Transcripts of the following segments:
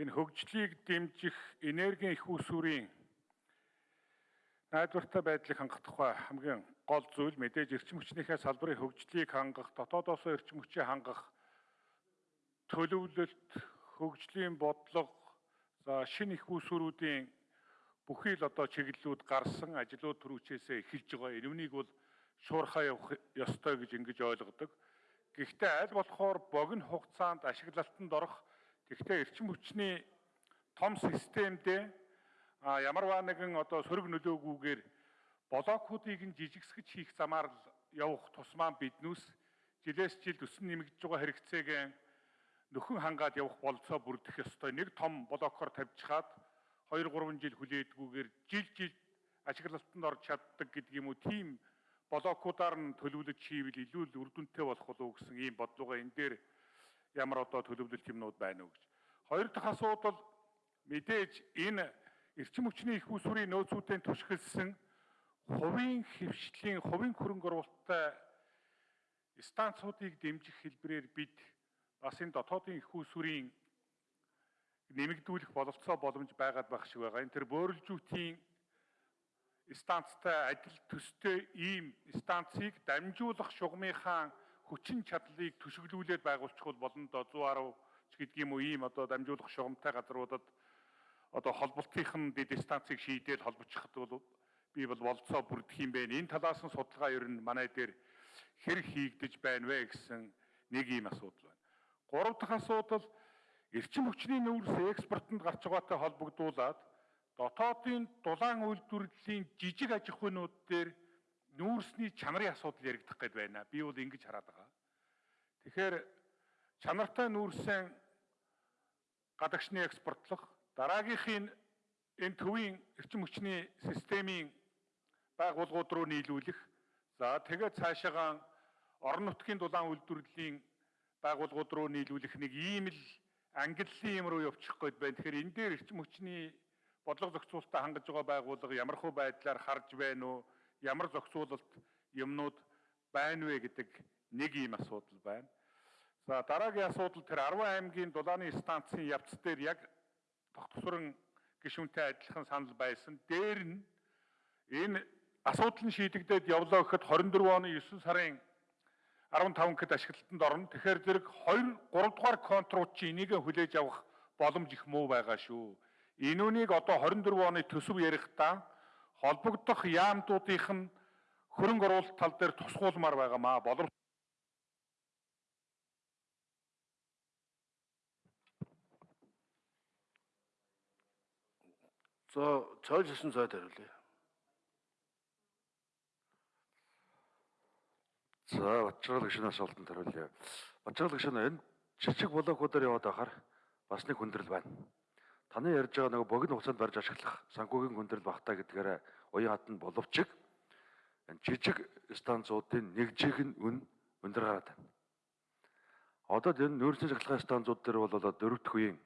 энэ хөгжлийг дэмжих энергийн их усүрийн найдвартай байдлыг хангах тухай хамгийн гол зүйл мэдээж эрчим хүчнийхээ салбарын хөгжлийг хангах, дотоодоос эрчим хүчийг хангах төлөвлөлт, хөгжлийн бодлого, за шинэ их усүрүүдийн бүхий л одоо чиглэлүүд гарсан ажлууд түрүүчээсээ эхэлж байгаа. Энэвнийг бол шуурхаа явах ёстой гэж ингэж ойлгодог. Гэхдээ аль болохоор богино хугацаанд ашиглалтанд орох тэгтээ эрчим хүчний том системдээ а ямарваа нэгэн одоо сөрөг нөлөөгүйгээр блокуудыг нь жижигсгэж хийх замаар л явах тусмаа биднүүс жилээс жилд өсөн нэмэгдэж байгаа хэрэгцээг нөхөн хангаад явах болцоо бүрдэх ёстой. Нэг том блокоор тавьчихад 2 3 жил хүлээдгүүгээр жил жил ашиглалтанд орж чаддаг гэдэг юм уу тийм блокуудаар нь төлөвлөж хийвэл илүү л үр дүнтэй болох болов гэсэн ийм бодлогоо энэ дээр ямар одоо төлөвлөлт юмнууд байна уу гэж. Хоёр дахь асуудал мэдээж энэ эрчим хүчний их усүрийн нөөцүүдийн түшгэлсэн хувийн хөвшлийн хувийн хөрөнгө оруулалттай станцуудыг дэмжих хэлбэрээр бид бас энэ дотоодын их усүрийн нэмэгдүүлэх бололцоо боломж байгаад байх шиг байгаа. Энэ төр бөөрөлжүүтийн станцтай адил төстэй ийм станцыг дамжуулах шугамынхаа хүчин чадлыг төшөглүүлээд байгуулчихвал болно доо 110 ч юм уу ийм одоо дамжуулах шугамтай газруудад одоо холболтынхан дэд станцыг шийдээд холбочиход бол би бол болцоо бүрдэх юм бэ. Энэ талаас нь судалгаа ер нь манай дээр хэр хийгдэж байна вэ гэсэн нэг ийм асуудал байна. Гурав дахь асуудал эрчим хүчний нүүрс экспортод гарч байгаатай холбогдуулаад дотоодын дулаан үйлдвэрлэлийн жижиг аж ахуйнууд дээр нүүрсний чанарын асуудал яригдах гээд байна. Би бол ингэж хараад байгаа. Тэгэхээр чанартай нүүрсэн гадагшны экспортлох дараагийнхын энэ төвийн эрчим хүчний системийн байгууллагууд руу нийлүүлэх. За тэгээд цаашаагаа орон нутгийн дулаан үйлдвэрлэлийн байгууллагууд руу нийлүүлэх нэг ийм л ангиллын юм руу явчих гээд байна. Тэгэхээр энэ дээр эрчим хүчний бодлого зохицуулалтаа хангаж байгаа байгууллага ямар хөө байдлаар харж байна уу? Ямар зохицуулалт юмнууд байна вэ гэдэг нэг ийм асуудал байна. За дараагийн асуудал тэр 10 аймгийн дулааны станцын явц дээр яг тогтсорон гишүүнтэй адилхан санал байсан. Дээр нь энэ асуудал нь шийдэгдээд явлаа гэхэд 24 оны 9 сарын 15 гэд ашиглалтанд орно. Тэгэхээр зэрэг 2 3 дугаар контрууд чи энийг хүлээж авах боломж их муу байгаа шүү. Энүүнийг одоо 24 оны төсөв ярихдаа холбогдох яамдуудынх нь хөрөнгө оруулалт тал дээр тусгуулмаар байгаамаа. Боловч За, цойлсон цайд хариулъя. За, Батчаал гişнээс олдонд хариулъя. Батчаал гişн энэ жижиг блокуудаар яваад байхаар бас нэг хүндрэл байна. Таны ярьж байгаа нөгөө богино хугацаанд барьж ашиглах санхүүгийн хүндрэл багтаа гэдгээрээ уян хатан боловч энэ жижиг станцуудын нэгжих нь үн өндөр гараад байна. Одоо энэ нөөцийн цахилгаан станцууд дээр бол одоо дөрөвдөх үеийн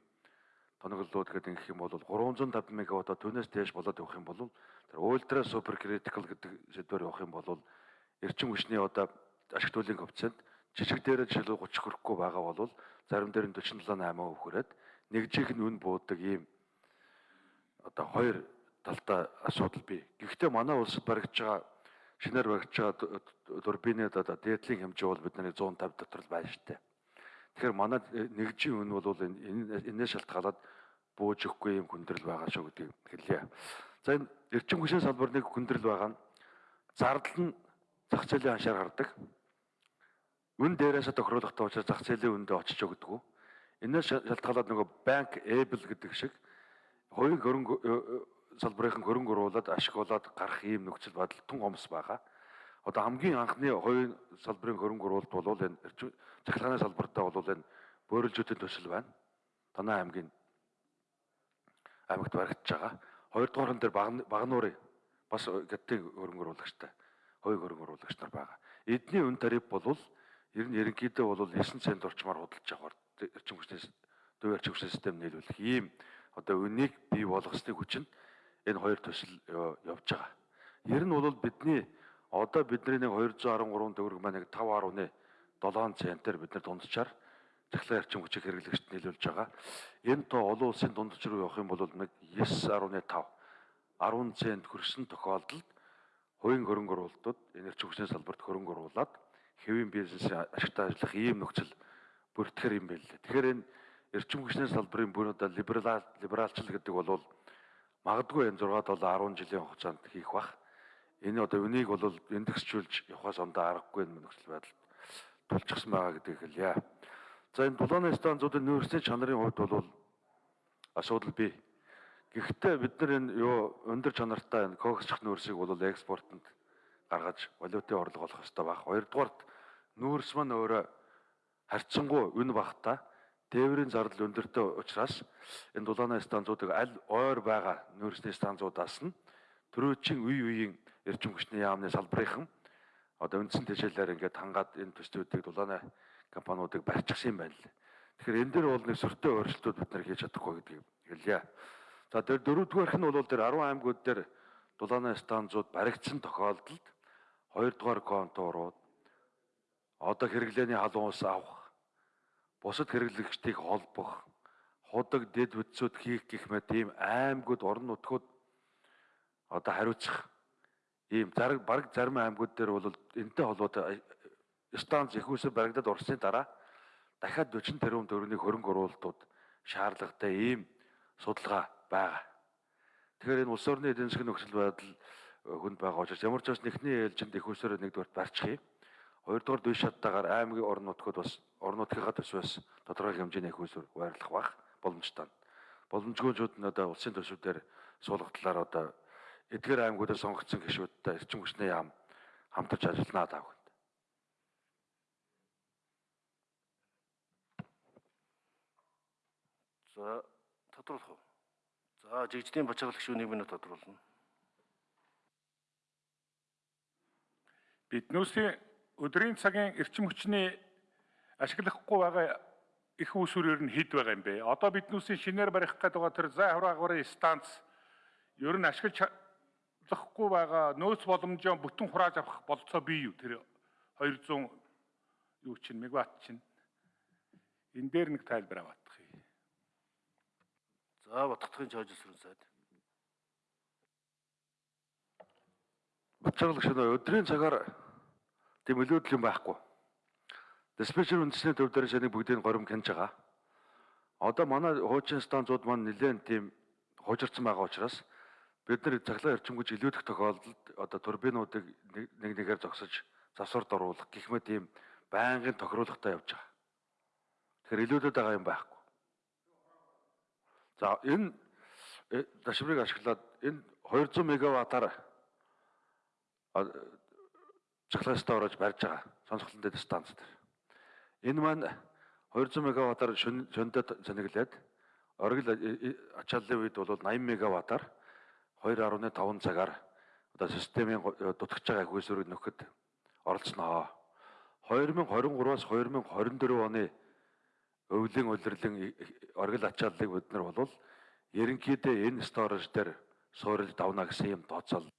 тоноглолууд гэдэг ингэх юм бол 350 мегаватт түүнээс дээш болоод явах юм бол тэр ультра супер критикал гэдэг сэдвээр явах юм бол эрчим хүчний одоо ашиг төлөвийн коэффициент жижиг дээрээ жишээлбэл 30 хүрэхгүй байгаа бол зарим дээр нь 47 8% хүрээд нэгжих нь үн буудаг ийм одоо хоёр талтай асуудал бий. Гэхдээ манай улсад баригдж байгаа шинээр баригдж байгаа турбинууд одоо дээдлийн хэмжээ бол бидний 150 дотор л байна штэ. Тэгэхээр манай нэгжийн үн бол энэ энэс шалтгаалаад бууж өгөхгүй юм хүндрэл байгаа шүү гэдгийг хэлье. За энэ эрчим хүчний салбар нэг хүндрэл байгаа нь зардал нь зах зээлийн ханшаар гардаг. Үн дээрээс тохируулахтай учраас зах зээлийн үндэ очиж өгдөг. Энээс шалтгаалаад нөгөө банк эбл гэдэг шиг хувийн хөрөнгө э, э, салбарын хөрөнгө оруулаад ашиглаад гарах ийм нөхцөл байдал тун хомс байгаа. Одоо хамгийн анхны хувийн салбарын хөрөнгө оруулалт бол энэ цахилгааны салбартаа бол энэ бөөрөлжүүдийн төсөл байна. Танай аймгийн аймагт баригдаж байгаа. Хоёрдугаар нь дээр багнуурын бас гэдгийн хөрөнгө оруулагчтай хувийн хөрөнгө оруулагч нар байгаа. Эдний үн тариф бол ер нь ерөнхийдөө бол 9 цент орчмаар худалдаж авах эрчим хүчний төв эрчим хүчний систем нийлүүлэх ийм одоо үнийг бий болгосны хүч нь энэ хоёр төсөл явж байгаа. Ер нь бол бидний одоо бидний нэг 213 төгрөг маань нэг 5.7 центээр бид нар дунджаар захлаа эрчим хүчийг хэрэглэгчд нийлүүлж байгаа. Энэ тоо олон улсын дундч руу явах юм бол нэг 9.5 10 цент хүрсэн тохиолдолд хувийн хөрөнгө оруулалтууд энэ эрчим хүчний салбарт хөрөнгө оруулаад хэвийн бизнесийн ашигтай ажиллах ийм нөхцөл бүртгэхэр юм байл. Тэгэхээр энэ эрчим хүчний салбарын бүр одоо либерал либералчл гэдэг бол магадгүй энэ 6 7 10 жилийн хугацаанд хийх бах. Энэ одоо үнийг бол индексжүүлж явахаас ондоо аргагүй нөхцөл байдалд тулчихсан байгаа гэдгийг хэлье. За энэ дулааны станцуудын нөөцийн чанарын хувьд бол асуудал бий. Гэхдээ бид нар энэ юу өндөр чанартай энэ коксчих нөөцийг бол экспортод гаргаж валютын орлого олох хэрэгтэй баг. Хоёрдугаарт нөөц маань өөрөө харьцангуй үн багтаа тээврийн зардал өндөртэй учраас энэ дулааны станцуудыг аль ойр байгаа нөөцний станцуудаас нь төрөөчийн үе үеийн эрчим хүчний яамны салбарынхан одоо үндсэн тэжээлээр ингээд хангаад энэ төслүүдийг дулааны компаниудыг барьчихсан юм байна л. Тэгэхээр энэ дээр бол нэг сөртэй өөрчлөлтүүд бид нар хийж чадахгүй гэдгийг хэлье. За тэр дөрөвдүгээрх нь бол тэр 10 аймагуд дээр дулааны станцууд баригдсан тохиолдолд хоёрдугаар конторууд одоо хэрэглээний халуун ус авах бусад хэрэглэгчдийг холбох худаг дэд бүтцүүд хийх гэх мэт ийм аймагуд орон нутгууд одоо хариуцах ийм зараг бараг зарим аймагуд дээр бол энэтэй холбоотой станц их усээр баригдаад орсны дараа дахиад 40 тэрбум төгрөгийн хөрөнгө оруулалтууд шаардлагатай ийм судалгаа байгаа. Тэгэхээр энэ улс орны эдийн засгийн нөхцөл байдал хүнд байгаа учраас ямар ч бас нэгний ээлжинд их усээр нэгдүгээр барьчих юм. Хоёрдугаар дүйш шаттайгаар аймгийн орон нутгууд бас орон нутгийнхаа төсвөөс тодорхой хэмжээний их усээр байрлах бах боломжтой. Боломжгүйчүүд нь одоо улсын төсвүүдээр суулгах талаар одоо эдгээр аймагуудад сонгогдсон гишүүдтэй эрчим хүчний яам хамтарч ажилланаа таав. За тодруулах уу? За жигждийн бачаалагч шүү нэг минут тодруулна. Биднүүсийн өдрийн цагийн эрчим хүчний ашиглахгүй байгаа их усүрээр нь хэд байгаа юм бэ? Одоо биднүүсийн шинээр барих гэдэг байгаа тэр зай хураагарын станц ер нь ашиглаж чадахгүй байгаа нөөц боломжоо бүтэн хурааж авах болцоо бий юу? Тэр 200 юу чинь мегаватт чинь энэ дээр нэг тайлбар аваадах юм. За Батгтгийн чойжсрын сайд. Бачаалагч нь өдрийн цагаар тийм өлөөдөл юм байхгүй. Диспетчер үндэсний төв дээр шанийг бүгдийг горим хянаж байгаа. Одоо манай хуучин станцууд маань нэлээд тийм хуужирсан байгаа учраас бид нар цаглаа эрчимгүйж илүүдэх тохиолдолд одоо турбинуудыг нэг нэгээр зогсож засварт оруулах гэх мэт ийм байнгын тохируулгатай явж байгаа. Тэгэхээр илүүдэд байгаа юм байхгүй. За энэ дашврыг ашиглаад энэ 200 мегаваттаар цахилгаан орож барьж байгаа сонсголон дэд станц дээр. Энэ маань 200 мегаваттаар шөндөд зэниглээд оргил ачааллын үед бол 80 мегаваттаар 2.5 цагаар одоо системийн дутгаж байгаа их усүрийг нөхөд оролцсноо. 2023-аас 2024 оны өвлийн улирлын оргил ачааллыг бид нар бол ерөнхийдөө энэ сторож дээр суурилж давна гэсэн юм тооцоол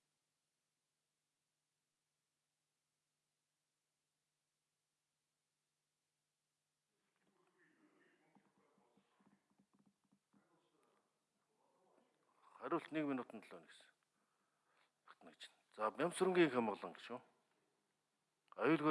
Хариулт 1 минутанд 7 нэгсэн. Багтна гэж. За Бямсрынгийн хамгаалан гэж шүү. Аюулгүй